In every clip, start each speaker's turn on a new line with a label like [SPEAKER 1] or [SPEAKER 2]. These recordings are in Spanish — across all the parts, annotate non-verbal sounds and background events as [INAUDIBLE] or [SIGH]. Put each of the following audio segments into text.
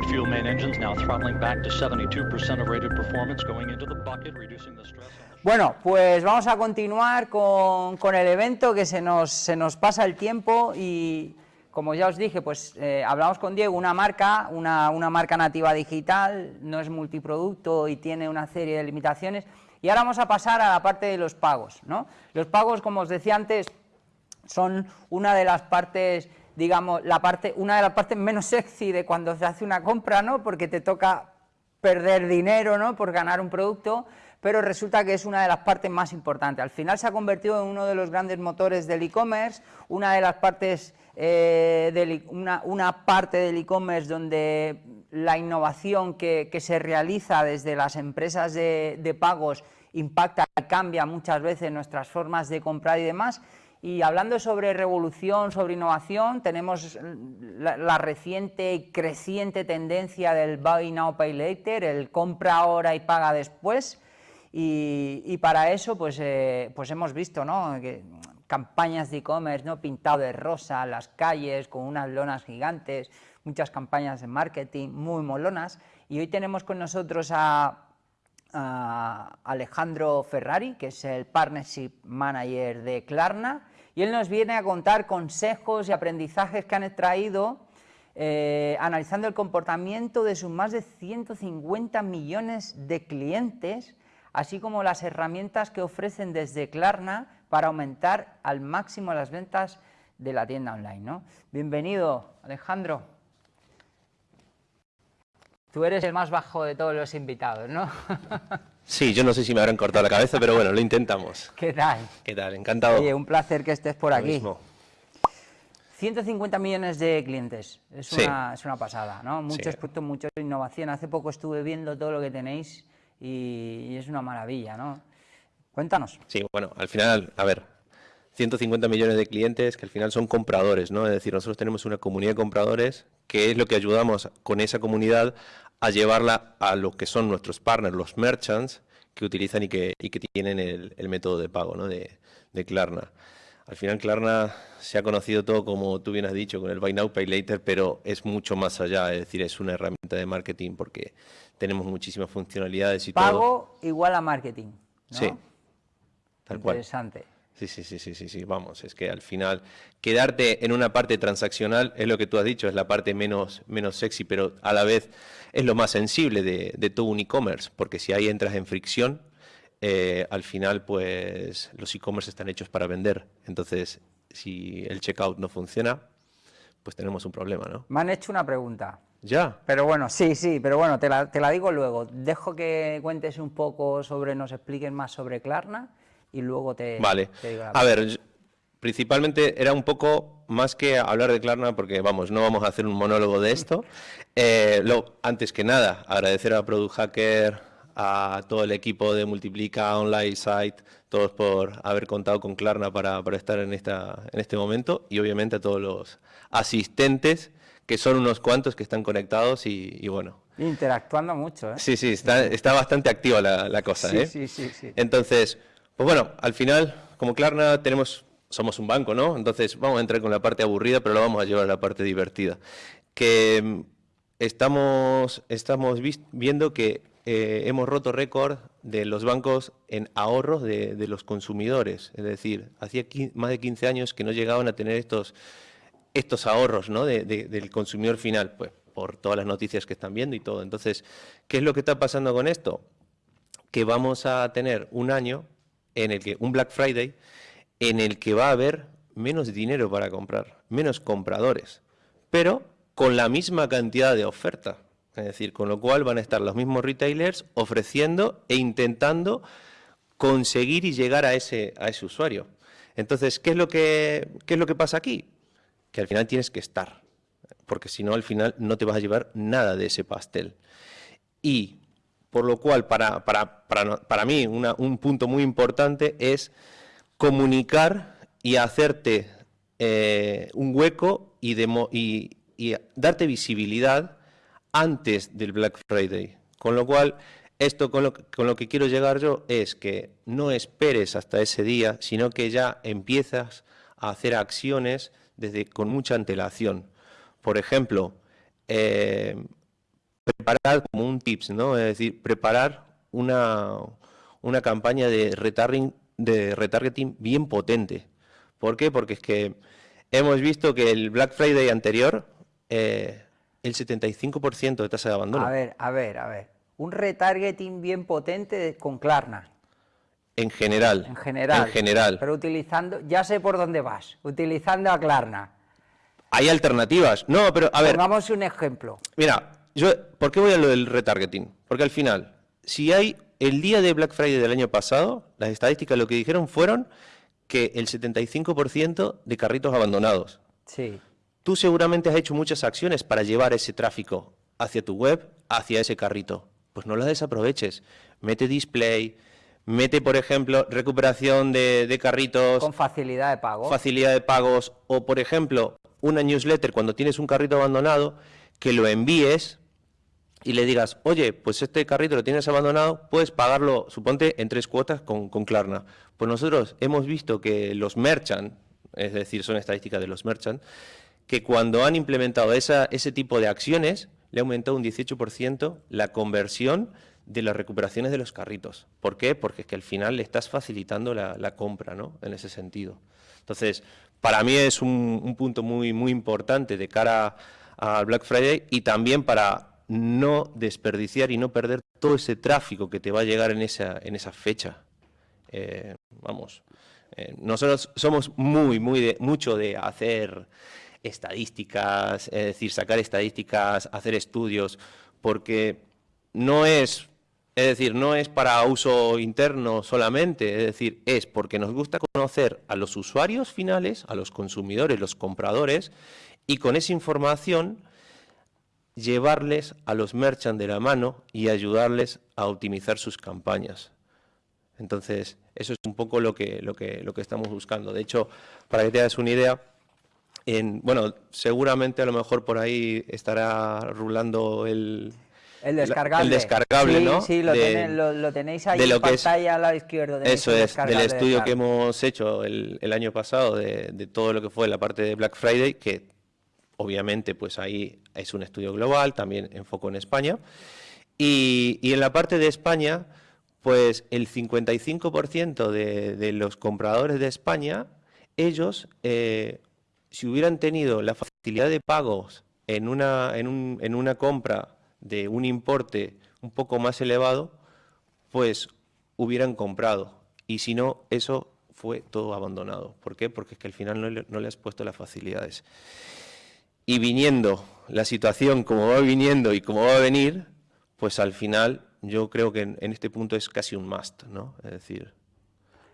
[SPEAKER 1] liquid fuel main engines now throttling back to 72% of rated performance, going into the bucket, reducing the stress.
[SPEAKER 2] Bueno, pues vamos a continuar con, con el evento que se nos, se nos pasa el tiempo y como ya os dije, pues eh, hablamos con Diego, una marca, una, una, marca nativa digital, no es multiproducto y tiene una serie de limitaciones. Y ahora vamos a pasar a la parte de los pagos. ¿no? Los pagos, como os decía antes, son una de las partes, digamos, la parte, una de las partes menos sexy de cuando se hace una compra, ¿no? porque te toca perder dinero ¿no? por ganar un producto, pero resulta que es una de las partes más importantes. Al final se ha convertido en uno de los grandes motores del e-commerce, una de las partes, eh, una, una, parte del e-commerce donde la innovación que, que, se realiza desde las empresas de, de pagos impacta y cambia muchas veces nuestras formas de comprar y demás, y hablando sobre revolución, sobre innovación, tenemos la, reciente y creciente tendencia del Buy Now, Pay Later, el compra ahora y paga después, y, para eso pues, eh, pues hemos visto ¿no? que, campañas de e-commerce ¿no? pintado de rosa, las calles con unas lonas gigantes, muchas campañas de marketing muy molonas, y hoy tenemos con nosotros a Alejandro Ferrari, que es el Partnership Manager de Klarna, y él nos viene a contar consejos y aprendizajes que han extraído eh, analizando el comportamiento de sus más de 150 millones de clientes así como las herramientas que ofrecen desde Klarna para aumentar al máximo las ventas de la tienda online. Bienvenido, Alejandro. Tú eres el más bajo de todos los invitados, ¿no? [LAUGHS]
[SPEAKER 3] Sí, yo no sé si me habrán cortado la cabeza, pero bueno, lo intentamos.
[SPEAKER 2] ¿Qué tal?
[SPEAKER 3] ¿Qué tal? Encantado.
[SPEAKER 2] Oye, un placer que estés por
[SPEAKER 3] Lo
[SPEAKER 2] aquí.
[SPEAKER 3] mismo.
[SPEAKER 2] 150 millones de clientes, es,
[SPEAKER 3] Sí.
[SPEAKER 2] una, es una pasada, ¿no? Muchos
[SPEAKER 3] Sí.
[SPEAKER 2] productos, mucha innovación. Hace poco estuve viendo todo lo que tenéis y, y es una maravilla, ¿no? Cuéntanos.
[SPEAKER 3] Sí, bueno, al final, a ver, 150 millones de clientes que al final son compradores, ¿no? Es decir, nosotros tenemos una comunidad de compradores que es lo que ayudamos con esa comunidad a llevarla a lo que son nuestros partners, los merchants, que utilizan y que, y que tienen el, el método de pago, ¿no? De, de Klarna. Al final Klarna se ha conocido todo, como tú bien has dicho, con el Buy Now, Pay Later, pero es mucho más allá, es decir, es una herramienta de marketing porque tenemos muchísimas funcionalidades y todo.
[SPEAKER 2] Pago igual a marketing, ¿no?
[SPEAKER 3] Sí, tal cual.
[SPEAKER 2] Interesante.
[SPEAKER 3] Sí, sí, sí, sí, sí, sí, vamos, es que al final quedarte en una parte transaccional es lo que tú has dicho, es la parte menos, menos sexy, pero a la vez es lo más sensible de, de todo un e-commerce, porque si ahí entras en fricción, eh, al final pues los e-commerce están hechos para vender, entonces si el checkout no funciona, pues tenemos un problema, ¿no?
[SPEAKER 2] Me han hecho una pregunta,
[SPEAKER 3] Ya,
[SPEAKER 2] pero bueno, sí, sí, pero bueno, te la, te la digo luego. Dejo que cuentes un poco sobre, nos expliques más sobre Klarna y luego te,
[SPEAKER 3] Vale.
[SPEAKER 2] te digo
[SPEAKER 3] A ver, principalmente era un poco más que hablar de Klarna, porque vamos, no vamos a hacer un monólogo de esto. Eh, lo, antes que nada, agradecer a Product Hacker, a todo el equipo de Multiplica, Online Site, todos por haber contado con Klarna para, para estar en, esta, en este momento y obviamente a todos los asistentes, que son unos cuantos que están conectados y, y bueno.
[SPEAKER 2] Interactuando mucho, ¿eh?
[SPEAKER 3] Sí, sí, está, está bastante activa la, la cosa.
[SPEAKER 2] sí,
[SPEAKER 3] ¿eh?
[SPEAKER 2] sí, sí, sí.
[SPEAKER 3] Entonces, pues bueno, al final, como Klarna, tenemos, somos un banco, ¿no? Entonces vamos a entrar con la parte aburrida, pero lo vamos a llevar a la parte divertida. Que mm, estamos, estamos viendo que eh, hemos roto récord de los bancos en ahorros de, los consumidores. Es decir, hacía más de 15 años que no llegaban a tener estos, estos ahorros ¿no? de- de- del consumidor final, pues por todas las noticias que están viendo y todo. Entonces, ¿qué es lo que está pasando con esto? que vamos a tener un año en el que, un Black Friday, en el que va a haber menos dinero para comprar, menos compradores, pero con la misma cantidad de oferta. Es decir, con lo cual van a estar los mismos retailers ofreciendo e intentando conseguir y llegar a ese, a ese usuario. Entonces, ¿qué es, lo que, ¿qué es lo que pasa aquí? Que al final tienes que estar, porque si no, al final no te vas a llevar nada de ese pastel. Y por lo cual, para, para, para, para mí, un punto muy importante es comunicar y hacerte eh, un hueco y, y- darte visibilidad antes del Black Friday. Con lo cual, esto con lo, con lo que quiero llegar yo es que no esperes hasta ese día, sino que ya empiezas a hacer acciones desde con mucha antelación. Por ejemplo, eh, preparar como un tips, ¿no? Es decir, preparar una, una campaña de retargeting, de retargeting bien potente. ¿Por qué? Porque es que hemos visto que el Black Friday anterior, eh, el 75% de tasa de abandono.
[SPEAKER 2] A ver, a ver, a ver. Un retargeting bien potente con Klarna.
[SPEAKER 3] En general.
[SPEAKER 2] En general.
[SPEAKER 3] En general.
[SPEAKER 2] Pero utilizando, ya sé por dónde vas, utilizando a Klarna.
[SPEAKER 3] Hay alternativas. No, pero a ver.
[SPEAKER 2] Pongamos un ejemplo.
[SPEAKER 3] Mira, yo, ¿por qué voy a lo del retargeting? Porque al final, si hay el día de Black Friday del año pasado, las estadísticas lo que dijeron fueron que el 75% de carritos abandonados.
[SPEAKER 2] Sí.
[SPEAKER 3] Tú seguramente has hecho muchas acciones para llevar ese tráfico hacia tu web, hacia ese carrito. Pues no las desaproveches. Mete display, mete, por ejemplo, recuperación de, de carritos.
[SPEAKER 2] Con facilidad de pago.
[SPEAKER 3] Facilidad de pagos. O, por ejemplo, una newsletter cuando tienes un carrito abandonado, que lo envíes y le digas, oye, pues este carrito lo tienes abandonado, puedes pagarlo, suponte, en tres cuotas con, con Klarna. Pues nosotros hemos visto que los merchant, es decir, son estadísticas de los merchant, que cuando han implementado esa, ese tipo de acciones, le ha aumentado un 18% la conversión de las recuperaciones de los carritos. ¿Por qué? Porque es que al final le estás facilitando la, compra, ¿no? En ese sentido. Entonces, para mí es un, un punto muy, muy importante de cara al Black Friday y también para no desperdiciar y no perder todo ese tráfico que te va a llegar en esa, en fecha. Eh, vamos, eh, nosotros somos muy, muy de, mucho de hacer estadísticas, es decir, sacar estadísticas, hacer estudios, porque no es, es decir, no es para uso interno solamente, es decir, es porque nos gusta conocer a los usuarios finales, a los consumidores, los compradores, y con esa información llevarles a los merchants de la mano y ayudarles a optimizar sus campañas. Entonces, eso es un poco lo que, lo que, lo que estamos buscando. De hecho, para que te hagas una idea, en, bueno, seguramente a lo mejor por ahí estará rulando el,
[SPEAKER 2] el descargable.
[SPEAKER 3] El descargable,
[SPEAKER 2] sí,
[SPEAKER 3] ¿no?
[SPEAKER 2] Sí, lo,
[SPEAKER 3] de,
[SPEAKER 2] tenéis, lo, lo tenéis ahí
[SPEAKER 3] de lo
[SPEAKER 2] en
[SPEAKER 3] que es-
[SPEAKER 2] pantalla a la izquierda.
[SPEAKER 3] Eso es, del estudio que hemos hecho el, el año pasado de, de todo lo que fue la parte de Black Friday, que obviamente pues ahí es un estudio global, también enfoco en España. Y, en la parte de España, pues el 55% de, los compradores de España, ellos, eh, si hubieran tenido la facilidad de pagos en una, en, un- en una compra de un importe un poco más elevado, pues hubieran comprado. Y si no, eso fue todo abandonado. ¿Por qué? Porque es que al final no no le has puesto las facilidades. Y viniendo la situación como va viniendo y como va a venir, pues al final yo creo que en, en este punto es casi un must, ¿no? Es decir...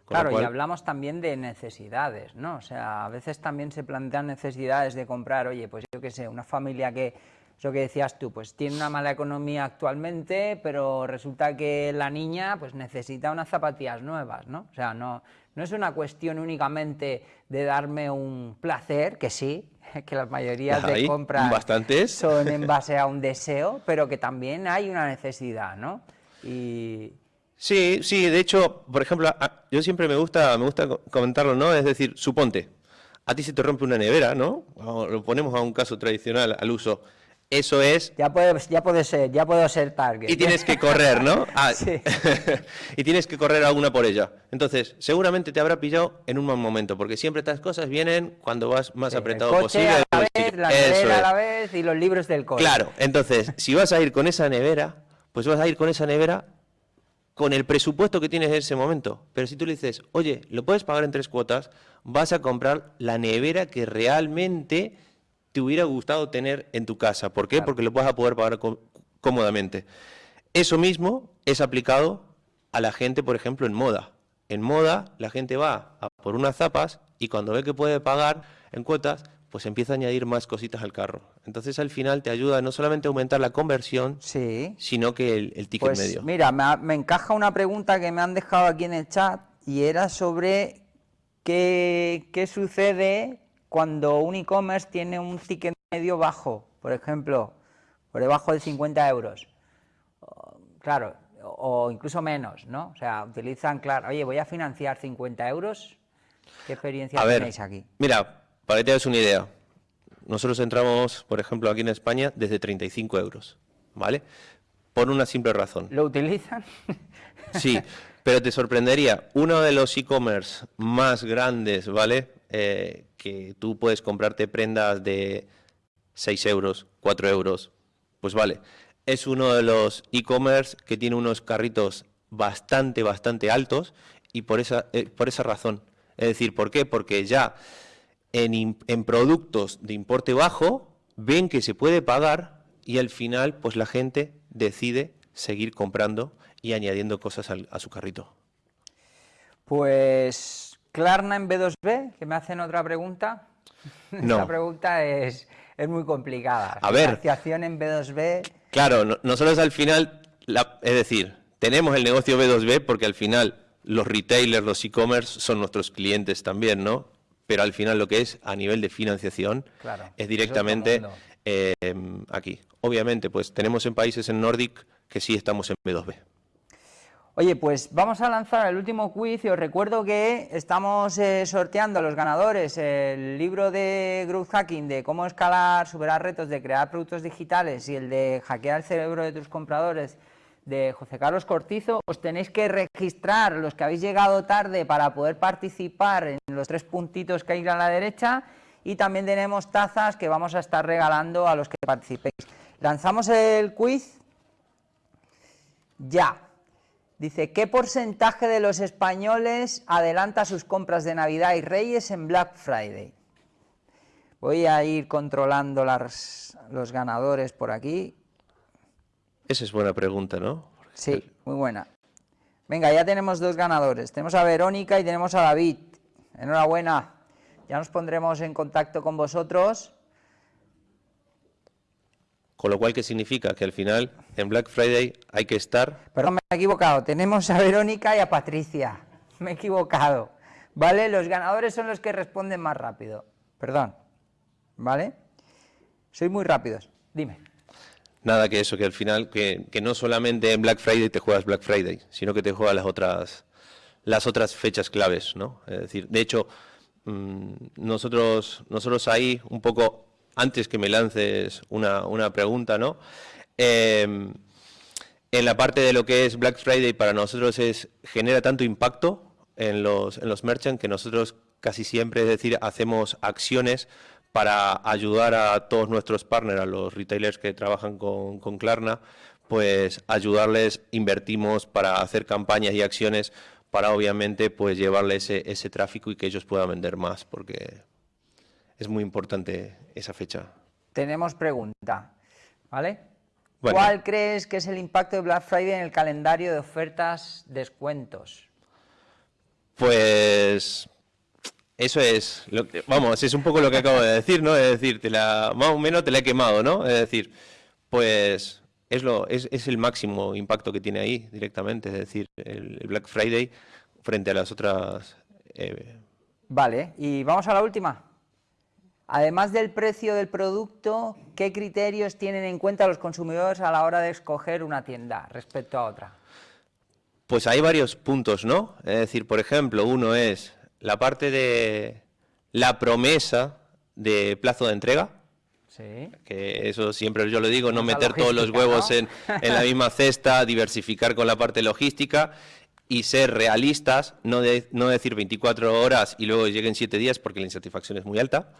[SPEAKER 3] lo
[SPEAKER 2] Claro, y hablamos también de necesidades, ¿no? O sea, a veces también se plantean necesidades de comprar, oye, pues yo qué sé, una familia que, eso que decías tú, pues tiene una mala economía actualmente, pero resulta que la niña pues necesita unas zapatillas nuevas, ¿no? O sea, no, no es una cuestión únicamente de darme un placer, que sí, [LAUGHS] que las mayorías de compras
[SPEAKER 3] bastantes.
[SPEAKER 2] son en [LAUGHS] base a un deseo, pero que también hay una necesidad, ¿no? Y,
[SPEAKER 3] Sí, sí, de hecho, por ejemplo, yo siempre me gusta, me gusta co- comentarlo, ¿no? Es decir, suponte, a ti se te rompe una nevera, ¿no? O Lo ponemos a un caso tradicional, al uso. Eso es
[SPEAKER 2] Ya puede, ya puede ser, ya puedo ser target.
[SPEAKER 3] y tienes que correr, ¿no? [LAUGHS] Ah,
[SPEAKER 2] Sí. [LAUGHS]
[SPEAKER 3] y tienes que correr alguna por ella. Entonces, seguramente te habrá pillado en un mal momento, porque siempre estas cosas vienen cuando vas más
[SPEAKER 2] Sí,
[SPEAKER 3] apretado
[SPEAKER 2] el coche
[SPEAKER 3] posible.
[SPEAKER 2] a la vez, la
[SPEAKER 3] Eso
[SPEAKER 2] nevera a la vez y los libros del cole.
[SPEAKER 3] Claro, entonces, si vas a ir con esa nevera, pues vas a ir con esa nevera con el presupuesto que tienes en ese momento. Pero si tú le dices, oye, lo puedes pagar en tres cuotas, vas a comprar la nevera que realmente te hubiera gustado tener en tu casa. ¿Por qué?
[SPEAKER 2] Claro.
[SPEAKER 3] Porque lo vas a poder pagar có- cómodamente. Eso mismo es aplicado a la gente, por ejemplo, en moda. En moda, la gente va a por unas zapas y cuando ve que puede pagar en cuotas, pues empieza a añadir más cositas al carro. Entonces, al final te ayuda no solamente a aumentar la conversión,
[SPEAKER 2] Sí.
[SPEAKER 3] sino que el, el ticket
[SPEAKER 2] Pues
[SPEAKER 3] medio.
[SPEAKER 2] mira, me, me encaja una pregunta que me han dejado aquí en el chat y era sobre qué, qué sucede cuando un e-commerce tiene un ticket medio bajo, por ejemplo, por debajo de 50 euros. Claro, o, incluso menos, ¿no? O sea, utilizan, claro, oye, voy a financiar 50 euros. ¿Qué experiencia
[SPEAKER 3] A ver,
[SPEAKER 2] tenéis aquí?
[SPEAKER 3] mira, para que te hagas una idea, nosotros entramos, por ejemplo, aquí en España desde 35 euros. ¿vale? Por una simple razón.
[SPEAKER 2] ¿Lo utilizan?
[SPEAKER 3] Sí, pero te sorprendería, uno de los e-commerce más grandes, ¿vale? Eh, que tú puedes comprarte prendas de 6 euros, 4 euros, pues vale, es uno de los e-commerce que tiene unos carritos bastante, bastante altos y por esa, eh, por esa razón. Es decir, ¿por qué? Porque ya en, productos de importe bajo ven que se puede pagar y al final pues la gente decide seguir comprando y añadiendo cosas al- a su carrito.
[SPEAKER 2] Pues Klarna en B2B, que me hacen otra pregunta. [LAUGHS]
[SPEAKER 3] No.
[SPEAKER 2] Esta pregunta es, es muy complicada.
[SPEAKER 3] A ver.
[SPEAKER 2] Financiación en B2B.
[SPEAKER 3] Claro, no- nosotros al final, la- es decir, tenemos el negocio B2B porque al final los retailers, los e-commerce son nuestros clientes también, ¿no? Pero al final lo que es a nivel de financiación
[SPEAKER 2] Claro,
[SPEAKER 3] es directamente eh, aquí. Obviamente, pues tenemos en países en Nordic que sí estamos en B2B.
[SPEAKER 2] Oye, pues vamos a lanzar el último quiz y os recuerdo que estamos eh, sorteando a los ganadores el libro de Growth Hacking de cómo escalar, superar retos de crear productos digitales y el de hackear el cerebro de tus compradores de José Carlos Cortizo. Os tenéis que registrar los que habéis llegado tarde para poder participar en los tres puntitos que hay a la derecha y también tenemos tazas que vamos a estar regalando a los que participéis. Lanzamos el quiz ya. Dice, ¿qué porcentaje de los españoles adelanta sus compras de Navidad y Reyes en Black Friday? Voy a ir controlando las- los ganadores por aquí.
[SPEAKER 3] Esa es buena pregunta, ¿no?
[SPEAKER 2] Sí, muy buena. Venga, ya tenemos dos ganadores. Tenemos a Verónica y tenemos a David. Enhorabuena. Ya nos pondremos en contacto con vosotros.
[SPEAKER 3] Con lo cual, ¿qué significa? Que al final, en Black Friday hay que estar
[SPEAKER 2] Perdón, me he equivocado. Tenemos a Verónica y a Patricia. Me he equivocado. ¿Vale? Los ganadores son los que responden más rápido. Perdón. ¿Vale? Sois muy rápidos. Dime.
[SPEAKER 3] Nada que eso, que al final, que, que no solamente en Black Friday te juegas Black Friday, sino que te juegas las otras, las otras fechas claves, ¿no? Es decir, de hecho, mm, nosotros, nosotros ahí, un poco antes que me lances una, una pregunta, ¿no? Em, en la parte de lo que es Black Friday para nosotros es genera tanto impacto en los, en los merchants que nosotros casi siempre, es decir, hacemos acciones para ayudar a todos nuestros partners, a los retailers que trabajan con, con Klarna, pues ayudarles, invertimos para hacer campañas y acciones para obviamente pues llevarles ese, ese tráfico y que ellos puedan vender más, porque es muy importante esa fecha.
[SPEAKER 2] Tenemos pregunta. ¿Vale?
[SPEAKER 3] Bueno.
[SPEAKER 2] ¿Cuál crees que es el impacto de Black Friday en el calendario de ofertas descuentos?
[SPEAKER 3] Pues eso es, lo que- vamos, es un poco lo que acabo de decir, ¿no? Es decir, te la, más o menos te la he quemado, ¿no? Es decir, pues es, lo, es, es el máximo impacto que tiene ahí directamente, es decir, el, el Black Friday frente a las otras... eh,
[SPEAKER 2] Vale, y vamos a la última. Además del precio del producto, ¿qué criterios tienen en cuenta los consumidores a la hora de escoger una tienda respecto a otra?
[SPEAKER 3] Pues hay varios puntos, ¿no? Es decir, por ejemplo, uno es la parte de la promesa de plazo de entrega,
[SPEAKER 2] Sí.
[SPEAKER 3] que eso siempre yo lo digo, no meter todos los huevos
[SPEAKER 2] ¿no?
[SPEAKER 3] en, en la [LAUGHS] misma cesta, diversificar con la parte logística y ser realistas, no, de- no decir 24 horas y luego lleguen 7 días porque la insatisfacción es muy alta.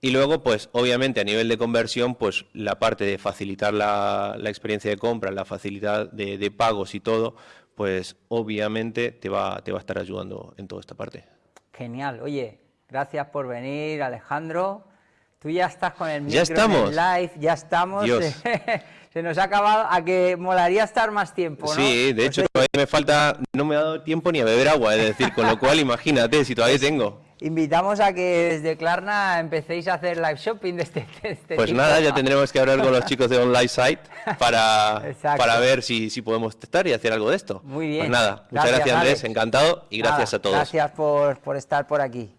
[SPEAKER 3] Y luego, pues obviamente a nivel de conversión, pues la parte de facilitar la, la experiencia de compra, la facilidad de, de pagos y todo, pues obviamente te va, te va a estar ayudando en toda esta parte.
[SPEAKER 2] Genial. Oye, gracias por venir, Alejandro. Tú ya estás con el micro
[SPEAKER 3] Ya
[SPEAKER 2] en el live, ya estamos.
[SPEAKER 3] Dios. [LAUGHS]
[SPEAKER 2] Se nos ha acabado, a que molaría estar más tiempo, ¿no?
[SPEAKER 3] Sí, de
[SPEAKER 2] Pues
[SPEAKER 3] hecho todavía me falta, no me ha dado tiempo ni a beber agua, es decir, con lo cual [LAUGHS] imagínate si todavía tengo.
[SPEAKER 2] Invitamos a que desde Klarna empecéis a hacer live shopping de este, de este
[SPEAKER 3] Pues
[SPEAKER 2] tipo.
[SPEAKER 3] nada, ya tendremos que hablar con los chicos de Online Site para, para ver si, si podemos testar y hacer algo de esto.
[SPEAKER 2] Muy bien.
[SPEAKER 3] Pues nada, muchas
[SPEAKER 2] Gracias,
[SPEAKER 3] gracias Andrés,
[SPEAKER 2] Alex.
[SPEAKER 3] encantado y gracias
[SPEAKER 2] Nada,
[SPEAKER 3] a todos.
[SPEAKER 2] Gracias por, por estar por aquí.